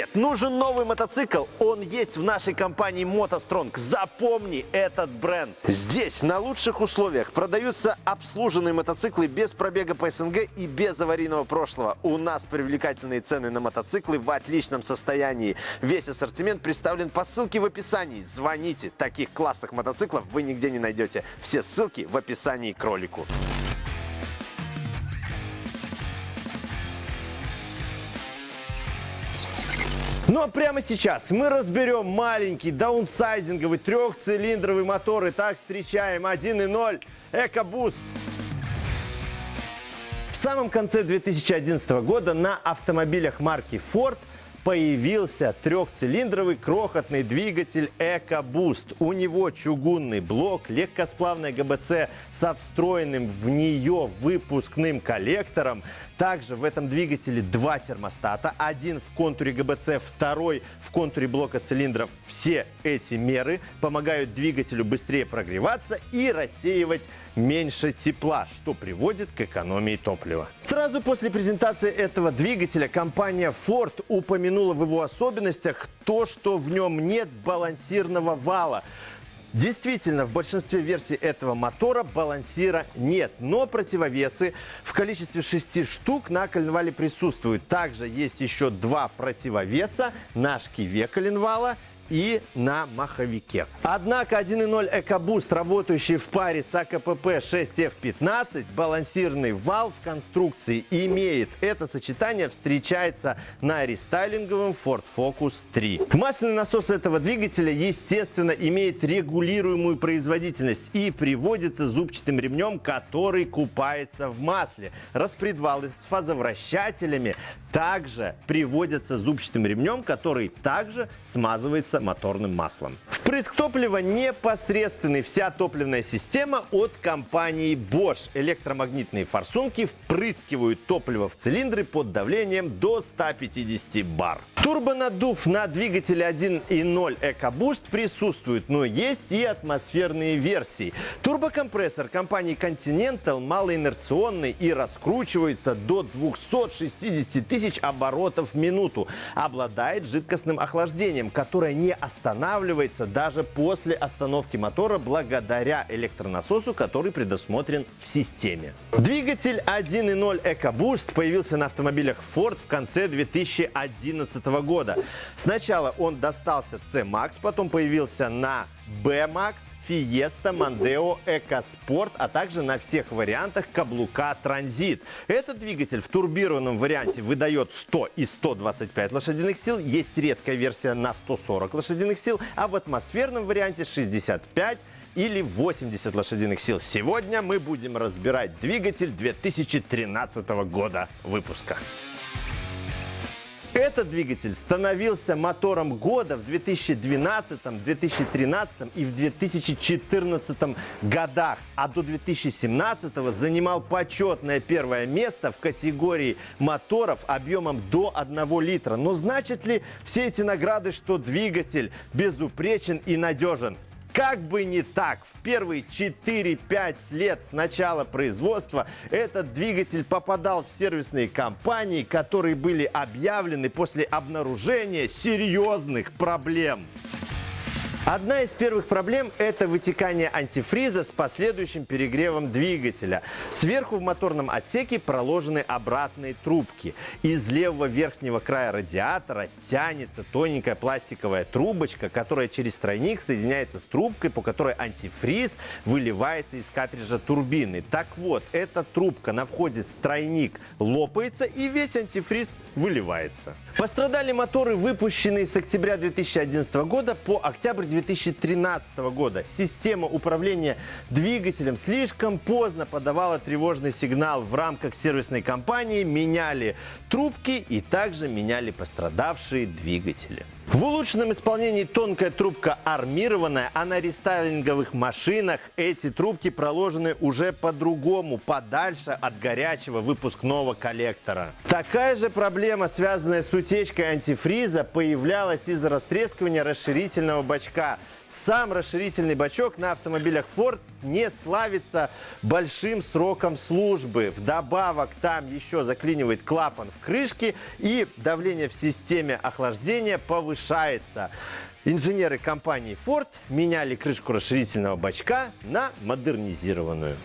Привет! Нужен новый мотоцикл? Он есть в нашей компании MotoStrong. Запомни этот бренд. Здесь на лучших условиях продаются обслуженные мотоциклы без пробега по СНГ и без аварийного прошлого. У нас привлекательные цены на мотоциклы в отличном состоянии. Весь ассортимент представлен по ссылке в описании. Звоните. Таких классных мотоциклов вы нигде не найдете. Все ссылки в описании к ролику. Ну а прямо сейчас мы разберем маленький даунсайзинговый трехцилиндровый мотор. Итак, встречаем 1.0 EcoBoost. В самом конце 2011 года на автомобилях марки Ford появился трехцилиндровый крохотный двигатель EcoBoost. У него чугунный блок, легкосплавная ГБЦ со встроенным в нее выпускным коллектором. Также в этом двигателе два термостата. Один в контуре ГБЦ, второй в контуре блока цилиндров. Все эти меры помогают двигателю быстрее прогреваться и рассеивать меньше тепла, что приводит к экономии топлива. Сразу после презентации этого двигателя компания Ford упомянула в его особенностях то, что в нем нет балансирного вала. Действительно, в большинстве версий этого мотора балансира нет, но противовесы в количестве 6 штук на коленвале присутствуют. Также есть еще два противовеса на шкиве коленвала и на маховике. Однако 1.0 EcoBoost, работающий в паре с АКПП 6F15, балансированный вал в конструкции имеет. Это сочетание встречается на рестайлинговом Ford Focus 3. Масляный насос этого двигателя, естественно, имеет регулируемую производительность и приводится зубчатым ремнем, который купается в масле. Распредвалы с фазовращателями также приводятся зубчатым ремнем, который также смазывается моторным маслом. Впрыск топлива непосредственный. Вся топливная система от компании Bosch. Электромагнитные форсунки впрыскивают топливо в цилиндры под давлением до 150 бар. Турбонаддув на двигателе 1.0 EcoBoost присутствует, но есть и атмосферные версии. Турбокомпрессор компании Continental малоинерционный и раскручивается до 260 тысяч оборотов в минуту. Обладает жидкостным охлаждением, которое не останавливается даже после остановки мотора благодаря электронасосу, который предусмотрен в системе. Двигатель 1.0 EcoBoost появился на автомобилях Ford в конце 2011 года. Сначала он достался C-Max, потом появился на B-Max, Fiesta, Mondeo, EcoSport, а также на всех вариантах каблука Транзит. Этот двигатель в турбированном варианте выдает 100 и 125 лошадиных сил, есть редкая версия на 140 лошадиных сил, а в атмосферном варианте 65 или 80 лошадиных сил. Сегодня мы будем разбирать двигатель 2013 года выпуска. Этот двигатель становился мотором года в 2012, 2013 и в 2014 годах, а до 2017 занимал почетное первое место в категории моторов объемом до 1 литра. Но значит ли все эти награды, что двигатель безупречен и надежен? Как бы не так, в первые 4-5 лет с начала производства этот двигатель попадал в сервисные компании, которые были объявлены после обнаружения серьезных проблем. Одна из первых проблем – это вытекание антифриза с последующим перегревом двигателя. Сверху в моторном отсеке проложены обратные трубки. Из левого верхнего края радиатора тянется тоненькая пластиковая трубочка, которая через тройник соединяется с трубкой, по которой антифриз выливается из картриджа турбины. Так вот, эта трубка на входе в тройник лопается и весь антифриз выливается. Пострадали моторы, выпущенные с октября 2011 года по октябрь 2013 года. Система управления двигателем слишком поздно подавала тревожный сигнал. В рамках сервисной кампании меняли трубки и также меняли пострадавшие двигатели. В улучшенном исполнении тонкая трубка армированная, а на рестайлинговых машинах эти трубки проложены уже по-другому, подальше от горячего выпускного коллектора. Такая же проблема, связанная с утечкой антифриза, появлялась из-за растрескивания расширительного бачка. Сам расширительный бачок на автомобилях Ford не славится большим сроком службы. Вдобавок там еще заклинивает клапан в крышке и давление в системе охлаждения повышается. Инженеры компании Ford меняли крышку расширительного бачка на модернизированную.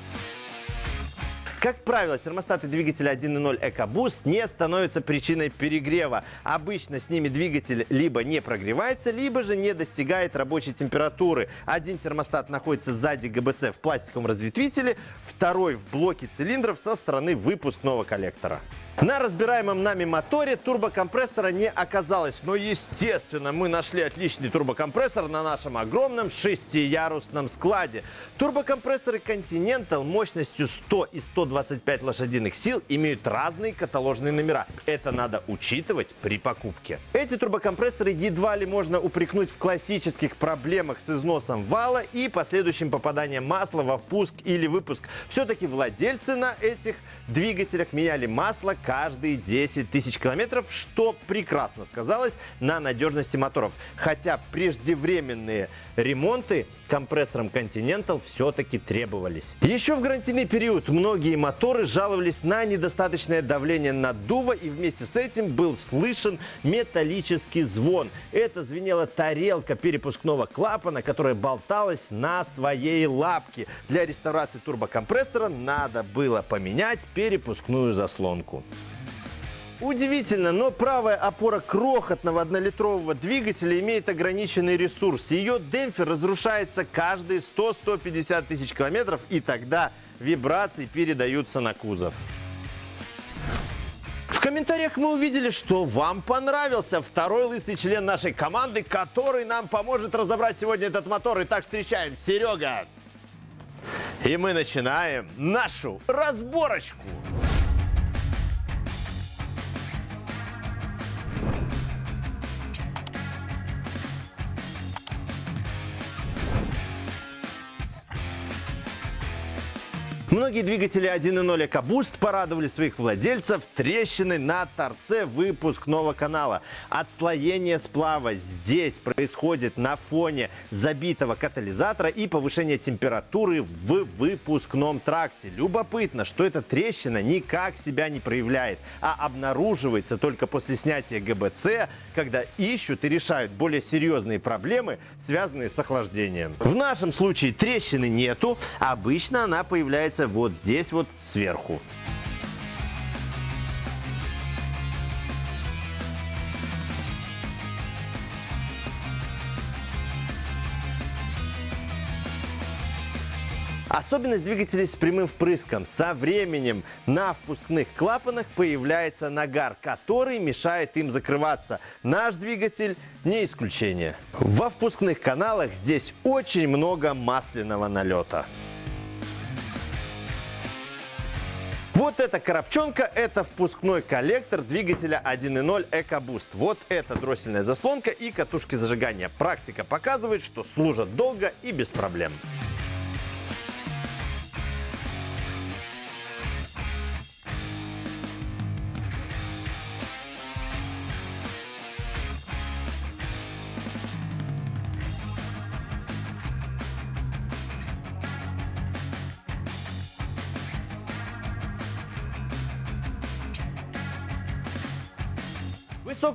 Как правило, термостаты двигателя 1.0 EcoBoost не становятся причиной перегрева. Обычно с ними двигатель либо не прогревается, либо же не достигает рабочей температуры. Один термостат находится сзади ГБЦ в пластиковом разветвителе, второй в блоке цилиндров со стороны выпускного коллектора. На разбираемом нами моторе турбокомпрессора не оказалось, но естественно мы нашли отличный турбокомпрессор на нашем огромном шестиярусном складе. Турбокомпрессоры Continental мощностью 100 и 125 лошадиных сил имеют разные каталожные номера. Это надо учитывать при покупке. Эти турбокомпрессоры едва ли можно упрекнуть в классических проблемах с износом вала и последующим попаданием масла во впуск или выпуск. Все-таки владельцы на этих двигателях меняли масло каждые 10 тысяч километров, что прекрасно сказалось на надежности моторов. Хотя преждевременные ремонты компрессорам Continental все-таки требовались. Еще в гарантийный период многие моторы жаловались на недостаточное давление наддува и вместе с этим был слышен металлический звон. Это звенела тарелка перепускного клапана, которая болталась на своей лапке. Для реставрации турбокомпрессора надо было поменять перепускную заслонку. Удивительно, но правая опора крохотного однолитрового двигателя имеет ограниченный ресурс. Ее демпфер разрушается каждые 100-150 тысяч километров, и тогда вибрации передаются на кузов. В комментариях мы увидели, что вам понравился второй лысый член нашей команды, который нам поможет разобрать сегодня этот мотор. Итак, встречаем Серега. И мы начинаем нашу разборочку. Многие двигатели 1.0 EcoBoost порадовали своих владельцев трещиной на торце выпускного канала. Отслоение сплава здесь происходит на фоне забитого катализатора и повышения температуры в выпускном тракте. Любопытно, что эта трещина никак себя не проявляет, а обнаруживается только после снятия ГБЦ, когда ищут и решают более серьезные проблемы, связанные с охлаждением. В нашем случае трещины нету, обычно она появляется вот здесь вот сверху. Особенность двигателей с прямым впрыском. Со временем на впускных клапанах появляется нагар, который мешает им закрываться. Наш двигатель не исключение. Во впускных каналах здесь очень много масляного налета. Вот эта коробчонка, это впускной коллектор двигателя 1.0 EcoBoost. Вот это дроссельная заслонка и катушки зажигания. Практика показывает, что служат долго и без проблем.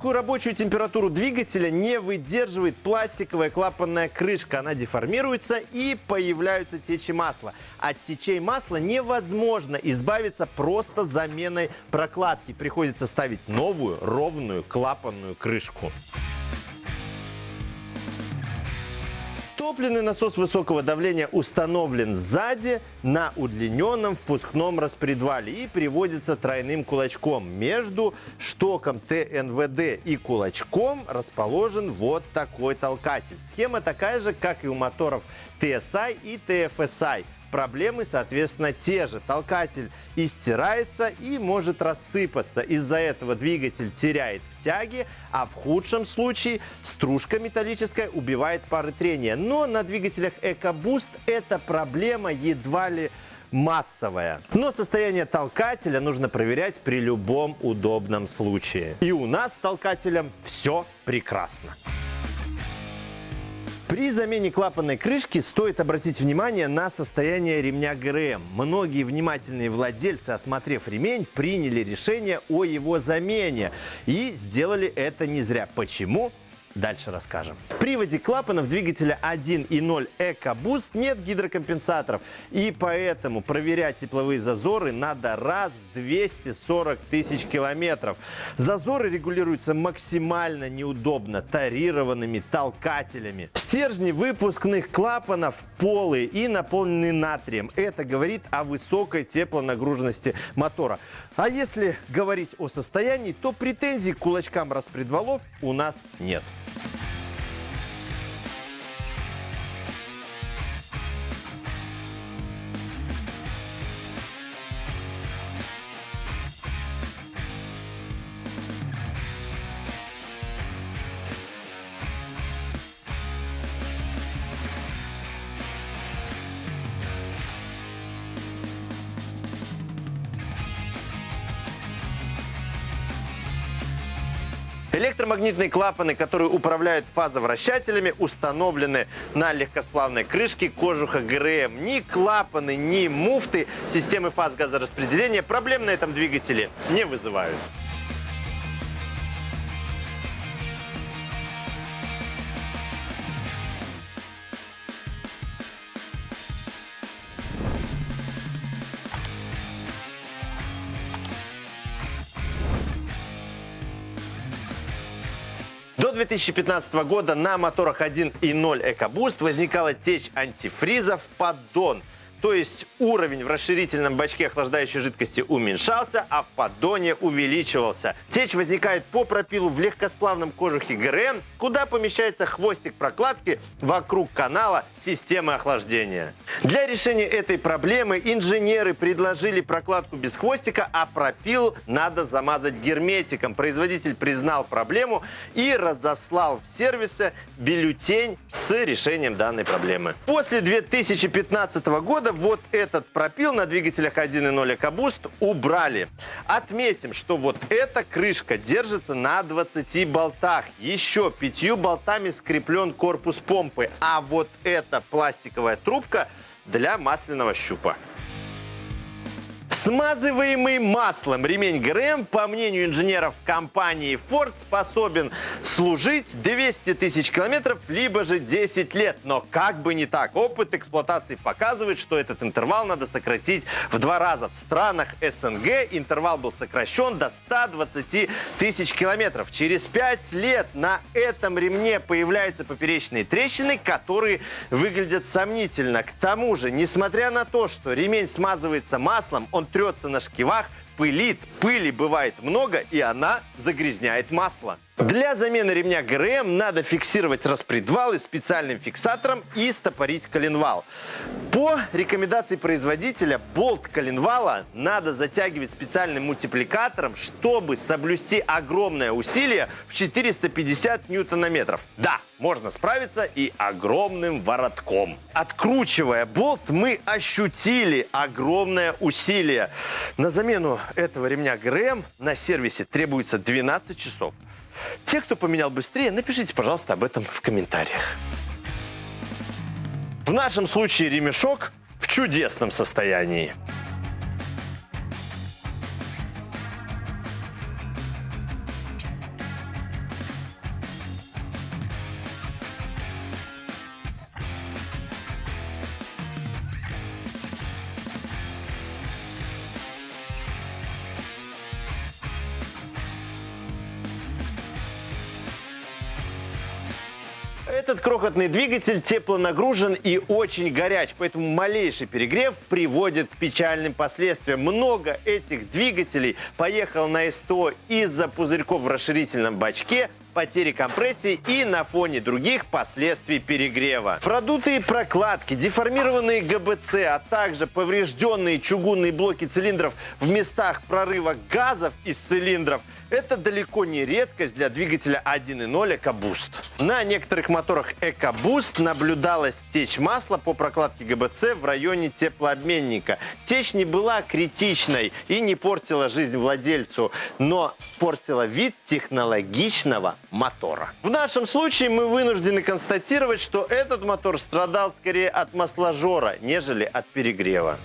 Высокую рабочую температуру двигателя не выдерживает пластиковая клапанная крышка. Она деформируется и появляются течи масла. От течей масла невозможно избавиться просто заменой прокладки. Приходится ставить новую ровную клапанную крышку. Топливный насос высокого давления установлен сзади на удлиненном впускном распредвале и приводится тройным кулачком. Между штоком ТНВД и кулачком расположен вот такой толкатель. Схема такая же, как и у моторов TSI и TFSI проблемы, соответственно, те же. Толкатель истирается и может рассыпаться. Из-за этого двигатель теряет в тяге, а в худшем случае стружка металлическая убивает пары трения. Но на двигателях EcoBoost эта проблема едва ли массовая. Но состояние толкателя нужно проверять при любом удобном случае. И у нас с толкателем все прекрасно. При замене клапанной крышки стоит обратить внимание на состояние ремня ГРМ. Многие внимательные владельцы, осмотрев ремень, приняли решение о его замене. И сделали это не зря. Почему? Дальше расскажем. В приводе клапанов двигателя 1.0 EcoBoost нет гидрокомпенсаторов. И поэтому проверять тепловые зазоры надо раз в 240 тысяч километров. Зазоры регулируются максимально неудобно тарированными толкателями. Стержни выпускных клапанов полые и наполнены натрием. Это говорит о высокой теплонагруженности мотора. А если говорить о состоянии, то претензий к кулачкам распредвалов у нас нет. Электромагнитные клапаны, которые управляют фазовращателями, установлены на легкосплавной крышке кожуха ГРМ. Ни клапаны, ни муфты системы фаз газораспределения проблем на этом двигателе не вызывают. До 2015 года на моторах 1.0 EcoBoost возникала течь антифриза в поддон. То есть уровень в расширительном бачке охлаждающей жидкости уменьшался, а в поддоне увеличивался. Течь возникает по пропилу в легкосплавном кожухе ГРМ, куда помещается хвостик прокладки вокруг канала системы охлаждения. Для решения этой проблемы инженеры предложили прокладку без хвостика, а пропил надо замазать герметиком. Производитель признал проблему и разослал в сервисы бюллетень с решением данной проблемы. После 2015 года года вот этот пропил на двигателях 1.0 EcoBoost убрали. Отметим, что вот эта крышка держится на 20 болтах. Еще пятью болтами скреплен корпус помпы. А вот эта пластиковая трубка для масляного щупа. Смазываемый маслом ремень ГРМ, по мнению инженеров компании Ford, способен служить 200 тысяч километров, либо же 10 лет. Но как бы не так, опыт эксплуатации показывает, что этот интервал надо сократить в два раза. В странах СНГ интервал был сокращен до 120 тысяч километров. Через 5 лет на этом ремне появляются поперечные трещины, которые выглядят сомнительно. К тому же, несмотря на то, что ремень смазывается маслом, он трется на шкивах, пылит, пыли бывает много, и она загрязняет масло. Для замены ремня ГРМ надо фиксировать распредвалы специальным фиксатором и стопорить коленвал. По рекомендации производителя болт коленвала надо затягивать специальным мультипликатором, чтобы соблюсти огромное усилие в 450 ньютонометров. Да, можно справиться и огромным воротком. Откручивая болт, мы ощутили огромное усилие. На замену этого ремня ГРМ на сервисе требуется 12 часов. Те, кто поменял быстрее, напишите, пожалуйста, об этом в комментариях. В нашем случае ремешок в чудесном состоянии. Этот крохотный двигатель теплонагружен и очень горяч, поэтому малейший перегрев приводит к печальным последствиям. Много этих двигателей поехал на СТО из-за пузырьков в расширительном бачке, потери компрессии и на фоне других последствий перегрева. Продутые прокладки, деформированные ГБЦ, а также поврежденные чугунные блоки цилиндров в местах прорыва газов из цилиндров – это далеко не редкость для двигателя 1.0 EcoBoost. На некоторых моторах EcoBoost наблюдалась течь масла по прокладке ГБЦ в районе теплообменника. Течь не была критичной и не портила жизнь владельцу, но портила вид технологичного мотора. В нашем случае мы вынуждены констатировать, что этот мотор страдал скорее от масложора, нежели от перегрева.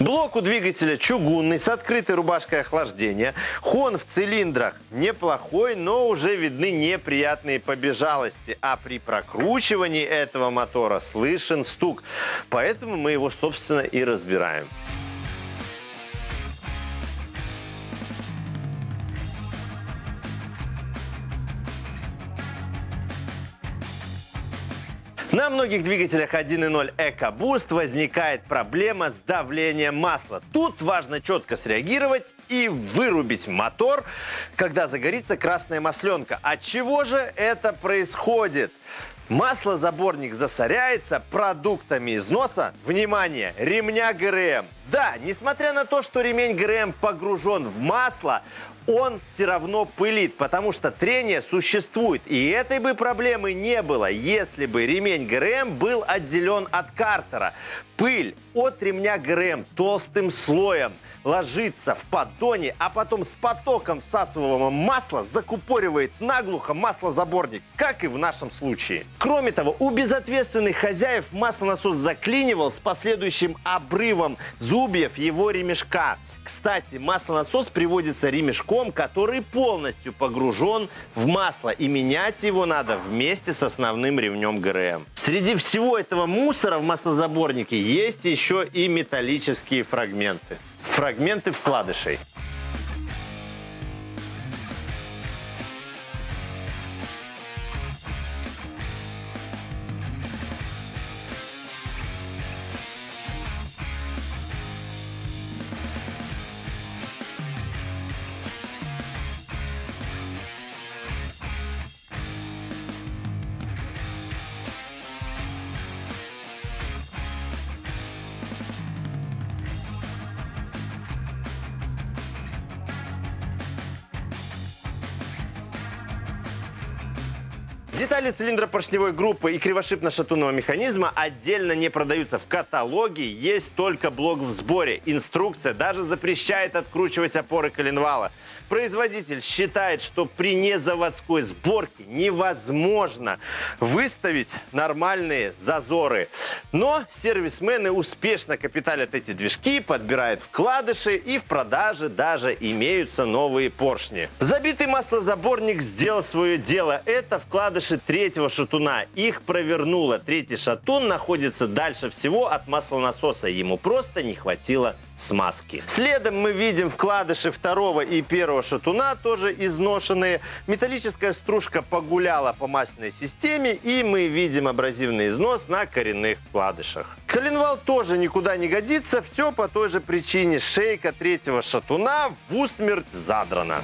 Блок у двигателя чугунный с открытой рубашкой охлаждения. Хон в цилиндрах неплохой, но уже видны неприятные побежалости. А при прокручивании этого мотора слышен стук. Поэтому мы его, собственно, и разбираем. На многих двигателях 1.0 EcoBoost возникает проблема с давлением масла. Тут важно четко среагировать и вырубить мотор, когда загорится красная масленка. От чего же это происходит? Маслозаборник засоряется продуктами износа, внимание, ремня ГРМ. Да, несмотря на то, что ремень ГРМ погружен в масло, он все равно пылит, потому что трение существует. И этой бы проблемы не было, если бы ремень ГРМ был отделен от картера. Пыль от ремня ГРМ толстым слоем – ложится в поддоне, а потом с потоком всасываемого масла закупоривает наглухо маслозаборник, как и в нашем случае. Кроме того, у безответственных хозяев маслонасос заклинивал с последующим обрывом зубьев его ремешка. Кстати, маслонасос приводится ремешком, который полностью погружен в масло, и менять его надо вместе с основным ремнем ГРМ. Среди всего этого мусора в маслозаборнике есть еще и металлические фрагменты фрагменты вкладышей. Детали цилиндра поршневой группы и кривошипно-шатунного механизма отдельно не продаются. В каталоге есть только блок в сборе. Инструкция даже запрещает откручивать опоры коленвала. Производитель считает, что при незаводской сборке невозможно выставить нормальные зазоры. Но сервисмены успешно капиталят эти движки, подбирают вкладыши и в продаже даже имеются новые поршни. Забитый маслозаборник сделал свое дело. Это вкладыши третьего шатуна. Их провернуло. Третий шатун находится дальше всего от маслонасоса. Ему просто не хватило смазки. Следом мы видим вкладыши второго и первого шатуна, тоже изношенные. Металлическая стружка погуляла по масляной системе, и мы видим абразивный износ на коренных вкладышах. Коленвал тоже никуда не годится, все по той же причине. Шейка третьего шатуна в усмерть задрана.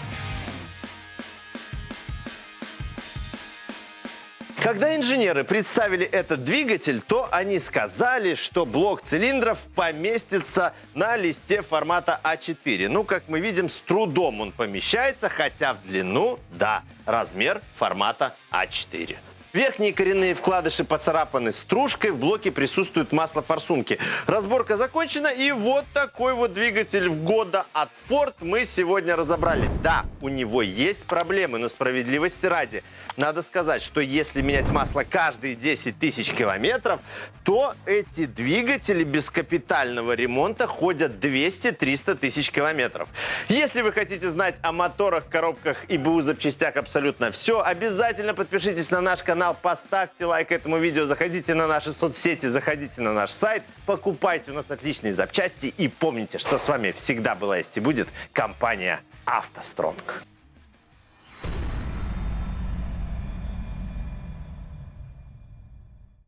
Когда инженеры представили этот двигатель, то они сказали, что блок цилиндров поместится на листе формата А4. Ну, как мы видим, с трудом он помещается, хотя в длину, да, размер формата А4. Верхние коренные вкладыши поцарапаны стружкой, в блоке присутствует масло форсунки. Разборка закончена, и вот такой вот двигатель в года от Ford мы сегодня разобрали. Да, у него есть проблемы, но справедливости ради. Надо сказать, что если менять масло каждые 10 тысяч километров, то эти двигатели без капитального ремонта ходят 200-300 тысяч километров. Если вы хотите знать о моторах, коробках и БУ запчастях абсолютно все, обязательно подпишитесь на наш канал канал, поставьте лайк этому видео, заходите на наши соцсети, заходите на наш сайт, покупайте у нас отличные запчасти и помните, что с вами всегда была есть и будет компания «АвтоСтронг».